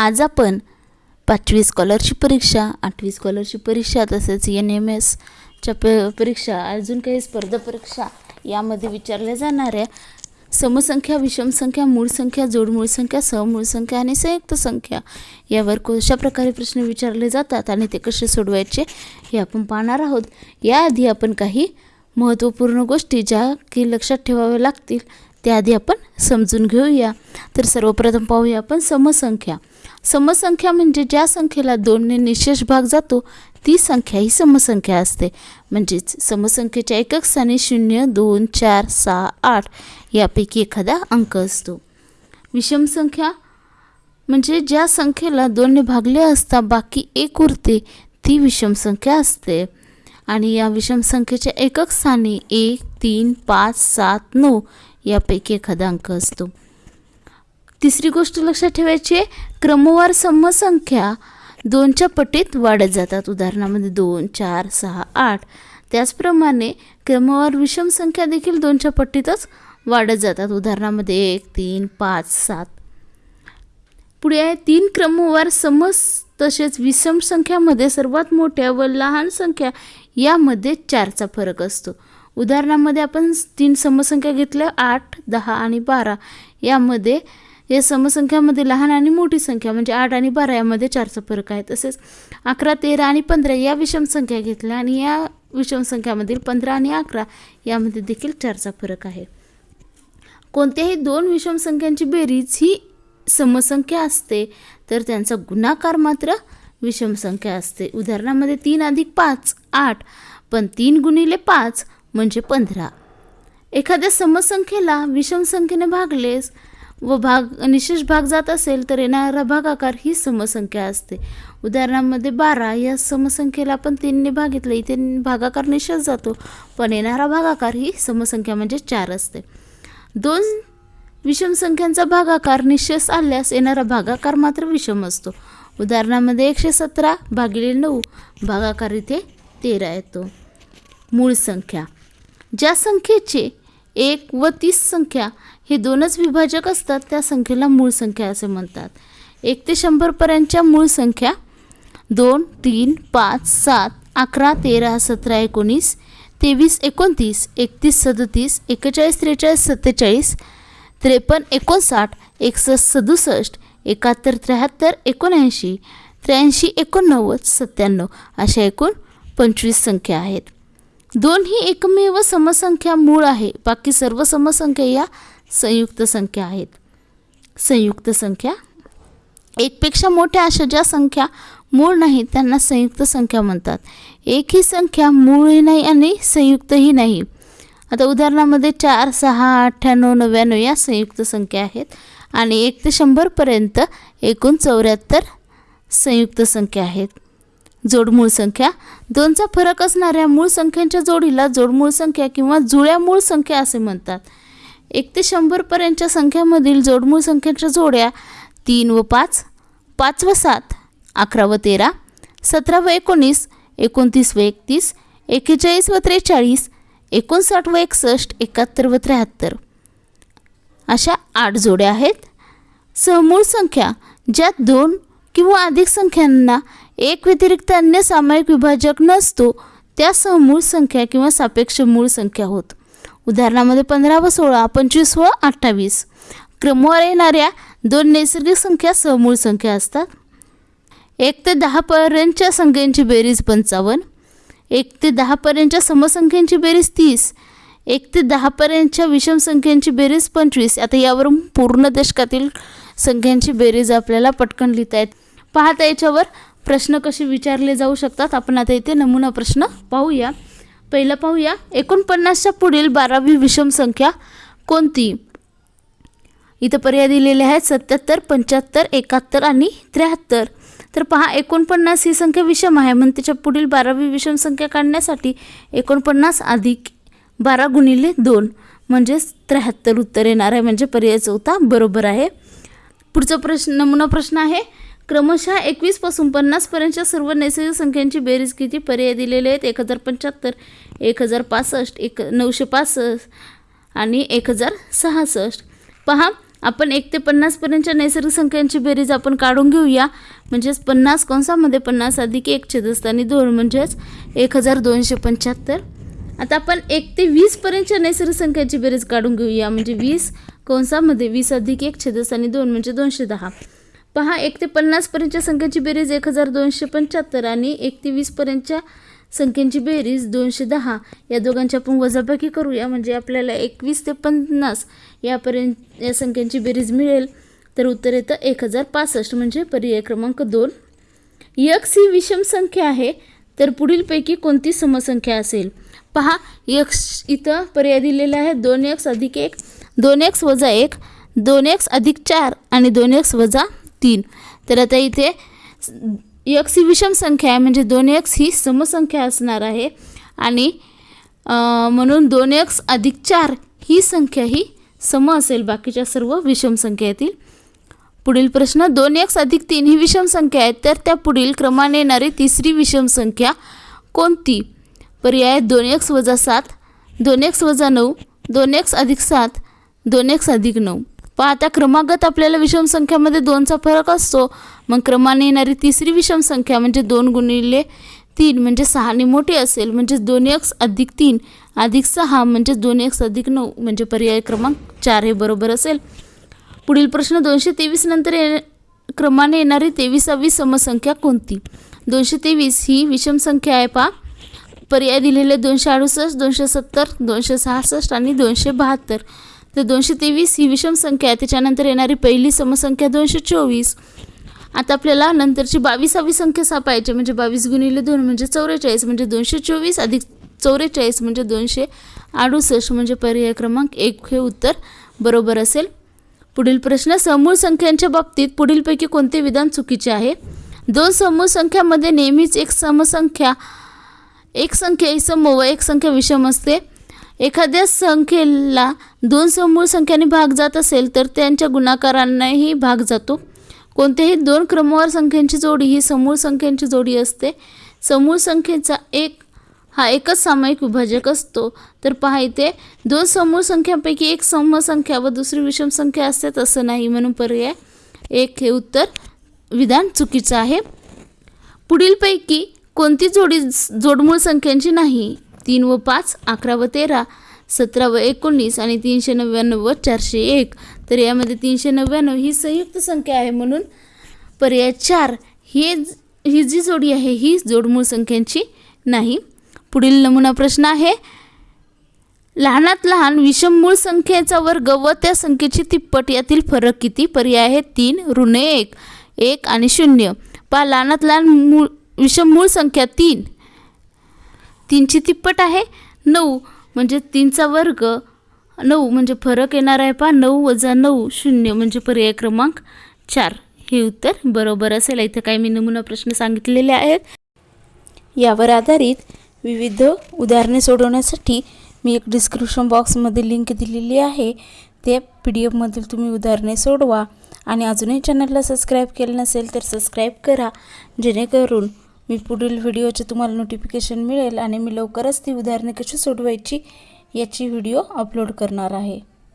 आज आपण पाचवी स्कॉलरशिप परीक्षा आठवी स्कॉलरशिप परीक्षा तसेच एन एम एसच्या प परीक्षा अजून काही स्पर्धा परीक्षा यामध्ये विचारल्या जाणाऱ्या समसंख्या विषमसंख्या मूळ संख्या जोडमूळ संख्या सहमूळ संख्या आणि संयुक्त संख्या यावर कशा प्रकारे प्रश्न विचारले जातात आणि ते कसे सोडवायचे हे आपण पाहणार आहोत. याआधी आपण काही महत्त्वपूर्ण गोष्टी ज्या की लक्षात ठेवाव्या लागतील त्याआधी आपण समजून घेऊया. तर सर्वप्रथम पाहूया आपण समसंख्या. समसंख्या म्हणजे ज्या संख्येला दोनने निशेष भाग जातो ती संख्या ही समसंख्या असते. म्हणजेच समसंख्येच्या एकक स्थानी शून्य दोन चार सहा आठ यापैकी एखादा अंक असतो. विषम संख्या म्हणजे ज्या संख्येला दोनने भागले असता बाकी एक उरते ती विषम संख्या असते. आणि या विषम संख्येच्या एकक स्थानी एक तीन पाच सात नऊ यापैकी एखादा अंक असतो. तिसरी गोष्ट लक्षात ठेवायची आहे क्रमवार समसंख्या दोनच्या पटीत वाढत जातात. उदाहरणामध्ये दोन चार सहा आठ. त्याचप्रमाणे क्रमवार विषम संख्या देखील दोनच्या पट्टीतच वाढत जातात. उदाहरणामध्ये एक तीन पाच सात. पुढे आहे तीन क्रमवार समस तसेच विषम संख्यामध्ये सर्वात मोठ्या व लहान संख्या यामध्ये चारचा फरक असतो. उदाहरणामध्ये आपण तीन समसंख्या घेतल्या आठ दहा आणि बारा. यामध्ये या समसंख्यामध्ये लहान आणि मोठी संख्या म्हणजे आठ आणि बारा यामध्ये चारचा फरक आहे. तसेच अकरा तेरा आणि पंधरा या विषम संख्या घेतल्या आणि या विषम संख्यामधील पंधरा आणि अकरा यामध्ये देखील चारचा फरक आहे. कोणत्याही दोन विषम संख्यांची बेरीज ही समसंख्या असते तर त्यांचा गुणाकार मात्र विषम संख्या असते. उदाहरणामध्ये तीन अधिक पाच आठ. पण तीन गुणिले पाच म्हणजे पंधरा. एखाद्या समसंख्येला विषम संख्येने भागलेस व भाग निशेष भाग जात असेल तर येणारा भागाकार ही समसंख्या असते. उदाहरणामध्ये बारा या समसंख्येला आपण तीनने भागितलं इथे भागाकार निशेष जातो पण येणारा भागाकार ही समसंख्या म्हणजे चार असते. दोन विषम संख्यांचा भागाकार निशेष आल्यास येणारा भागाकार मात्र विषम असतो. उदाहरणामध्ये एकशे सतरा भागिले नऊ भागाकार इथे तेरा येतो. मूळ संख्या. ज्या संख्येचे एक व तीस संख्या हे दोनच विभाजक असतात त्या संख्येला मूळ संख्या असे म्हणतात. एक ते शंभरपर्यंतच्या मूळ संख्या दोन तीन पाच सात अकरा तेरा सतरा एकोणीस तेवीस एकोणतीस एकतीस सदतीस एक्केचाळीस त्रेचाळीस सत्तेचाळीस त्रेपन्न एकोणसाठ एकसष्ट सदुसष्ट एकाहत्तर त्र्याहत्तर एकोणऐंशी त्र्याऐंशी एकोणनव्वद सत्त्याण्णव अशा एकूण पंचवीस संख्या आहेत. दोन ही एकमेव समसंख्या मूळ आहे. बाकी सर्व समसंख्या या संयुक्त संख्या आहेत. संयुक्त संख्या. एकपेक्षा मोठ्या अशा ज्या संख्या मूळ नाहीत त्यांना संयुक्त संख्या म्हणतात. एक ही संख्या मूळही नाही आणि संयुक्तही नाही. आता उदाहरणामध्ये चार सहा अठ्ठ्याण्णव नव्याण्णव या संयुक्त संख्या आहेत आणि एक ते शंभरपर्यंत एकूण चौऱ्याहत्तर संयुक्त संख्या आहेत. जोडमूळ संख्या. दोनचा फरक असणाऱ्या मूळ संख्यांच्या जोडीला जोडमूळ संख्या किंवा जुळ्या मूळ संख्या असे म्हणतात. एक ते शंभरपर्यंतच्या संख्यामधील जोडमूळ संख्यांच्या जोड्या तीन व पाच पाच व सात अकरा व तेरा सतरा व एकोणीस एकोणतीस व एकतीस एक्केचाळीस व त्रेचाळीस एकोणसाठ व एकसष्ट एकाहत्तर व त्र्याहत्तर. अशा आठ जोड्या आहेत. सहमूळ संख्या ज्यात दोन किंवा अधिक संख्यांना एक व्यतिरिक्त अन्य सामायिक विभाजक नसतो त्या मूळ संख्या किंवा सापेक्ष मूळ संख्या होत. उदाहरणामध्ये पंधरा व सोळा पंचवीस व अठ्ठावीस. क्रमवार येणाऱ्या दोन नैसर्गिक संख्या सहमूळ संख्या असतात. एक ते दहापर्यंतच्या संख्यांची बेरीज पंचावन्न. एक ते दहापर्यंतच्या समसंख्यांची बेरीज तीस. एक ते दहापर्यंतच्या विषम संख्यांची बेरीज पंचवीस. आता यावरून पूर्ण दशकातील संख्यांची बेरीज आपल्याला पटकन लिहिता येत. पाहता याच्यावर प्रश्न कसे विचारले जाऊ शकतात? आपण आता इथे नमुना प्रश्न पाहूया. पहिला पाहूया. एकोणपन्नासच्या पुढील बारावी विषम संख्या कोणती? इथं पर्याय दिलेले आहेत. सत्याहत्तर पंच्याहत्तर एकाहत्तर आणि त्र्याहत्तर. तर पहा एकोणपन्नास ही संख्या विषम आहे. म्हणून त्याच्या पुढील बारावी विषम संख्या काढण्यासाठी एकोणपन्नास अधिक बारा गुणिले दोन म्हणजेच त्र्याहत्तर उत्तर येणार आहे. म्हणजे पर्याय चौथा बरोबर आहे. पुढचा प्रश्न नमुना प्रश्न आहे. क्रमशः एकवीसपासून पन्नासपर्यंतच्या सर्व नैसर्गिक संख्यांची बेरीज किती पर्याय दिलेले आहेत. एक हजार पंच्याहत्तर एक हजार पासष्ट एक नऊशे पासष्ट आणि एक हजार सहासष्ट. पहा आपण एक ते पन्नासपर्यंतच्या नैसर्गिक संख्यांची बेरीज आपण काढून घेऊया. म्हणजेच पन्नास कंसामध्ये पन्नास अधिक एक छेदस्थानी दोन म्हणजेच एक हजार दोनशे पंच्याहत्तर. आता आपण एक ते वीसपर्यंतच्या नैसर्गिक संख्यांची बेरीज काढून घेऊया. म्हणजे वीस कंसामध्ये वीस अधिक एक छेदस्थानी दोन म्हणजे दोनशे दहा. पहा एक ते पन्नासपर्यंतच्या संख्यांची बेरीज एक हजार दोनशे पंच्याहत्तर आणि एक ते वीसपर्यंतच्या संख्यांची बेरीज दोनशे दहा. या दोघांची आपण वजाबाकी करूया. म्हणजे आपल्याला एकवीस ते पन्नास यापर्यंत या संख्यांची बेरीज मिळेल. तर उत्तर येतं एक हजार पासष्ट. म्हणजे पर्याय क्रमांक दोन. यक्स ही विषम संख्या आहे. तर पुढीलपैकी कोणती समसंख्या असेल? पहा यक्स इथं पर्याय दिलेला आहे. दोन एक्स अधिक एक दोन एक्स वजा एक दोन एक्स अधिक चार आणि दोन एक्स वजा तीन. तर आता इथे यक्स ही विषम संख्या आहे म्हणजे दोन एक्स ही समसंख्या असणार आहे. आणि म्हणून दोन एक्स अधिक चार ही संख्या ही सम असेल बाकीच्या सर्व विषम संख्या येतील. पुढील प्रश्न दोन एक्स अधिक तीन ही विषम संख्या आहे तर त्या पुढील क्रमाने येणारी तिसरी विषम संख्या कोणती? पर्याय दोन एक्स वजा सात दोन एक्स वजा नऊ दोन एक्स अधिक सात दोन एक्स अधिक नऊ. पाहता क्रमागत आपल्याला विषम संख्यामध्ये दोनचा फरक असतो. मग क्रमाने येणारी तिसरी विषम संख्या म्हणजे दोन गुणिले तीन म्हणजे सहाने मोठी असेल म्हणजे दोन एक्स अधिक तीन अधिक सहा म्हणजे दोन एक्स अधिक नऊ म्हणजे पर्याय क्रमांक चार हे बरोबर असेल. पुढील प्रश्न दोनशे तेवीस नंतर ये क्रमाने येणारी तेवीसावी समसंख्या कोणती? दोनशे तेवीस ही विषम संख्या आहे पा पर्याय दिलेले दोनशे अडुसष्ट दोनशे सत्तर दोनशे सहासष्ट आणि दोनशे बहात्तर. तर दोनशे तेवीस ही विषम संख्या आहे. त्याच्यानंतर येणारी पहिली समसंख्या दोनशे चोवीस. आता आपल्याला नंतरची बावीसावी संख्या सापायची म्हणजे बावीस गुणिले दोन म्हणजे चौवेचाळीस. म्हणजे दोनशे चोवीस अधिक चौवेचाळीस म्हणजे दोनशे अडुसष्ट. म्हणजे पर्याय क्रमांक एक हे उत्तर बरोबर असेल. पुढील प्रश्न समूळ संख्यांच्या बाबतीत पुढीलपैकी कोणते विधान चुकीचे आहे? दोन समूळ संख्यामध्ये नेहमीच एक समसंख्या एक संख्या ही सम व एक संख्या विषम असते. एखाद्या संख्येला दोन समूळ संख्याने भाग जात असेल तर त्यांच्या गुणाकारांनाही भाग जातो. कोणत्याही दोन क्रमवार संख्यांची जोडी ही समूळ संख्यांची जोडी असते. समूळ संख्येचा एक हा एकच सामायिक विभाजक असतो. तर पहा इथे दोन समूळ संख्यांपैकी एक समसंख्या व दुसरी विषम संख्या असते तसं नाही म्हणून पर्याय. एक हे उत्तर. विधान चुकीचं आहे. पुढीलपैकी कोणती जोडी जोडमूळ संख्यांची नाही? तीन व पाच अकरा व तेरा सतरा व एकोणीस आणि तीनशे नव्याण्णव व चारशे एक. तर यामध्ये तीनशे नव्याण्णव ही संयुक्त संख्या आहे म्हणून पर्याय चार हे ही जी जोडी आहे ही जोडमूळ संख्यांची नाही. पुढील नमुना प्रश्न आहे लहानात लहान विषम मूळ संख्येचा वर्ग व त्या संख्येची तिप्पट यातील फरक किती? पर्याय आहे तीन ऋण एक एक आणि शून्य. पहा लहानात लहान मूळ विषम मूळ संख्या तीन. तीनची तिप्पट आहे. नऊ म्हणजे तीनचा वर्ग. नऊ म्हणजे फरक येणार आहे पहा. नऊ वजा नऊ शून्य म्हणजे पर्याय क्रमांक चार. हे उत्तर बरोबर असेल. इथं काही मी नमुना प्रश्न सांगितलेले आहेत. यावर आधारित विविध उदाहरणे सोडवण्यासाठी मी एक डिस्क्रिप्शन बॉक्समध्ये लिंक दिलेली आहे. ते पी डी एफमधील तुम्ही उदाहरणे सोडवा. आणि अजूनही चॅनलला सबस्क्राईब केलं नसेल तर सबस्क्राईब करा. जेणेकरून मी पुढील व्हिडिओचे तुम्हाला नोटिफिकेशन मिळेल आणि मी लवकरच ती उदाहरणे कशी सोडवायची याची व्हिडिओ अपलोड करणार आहे.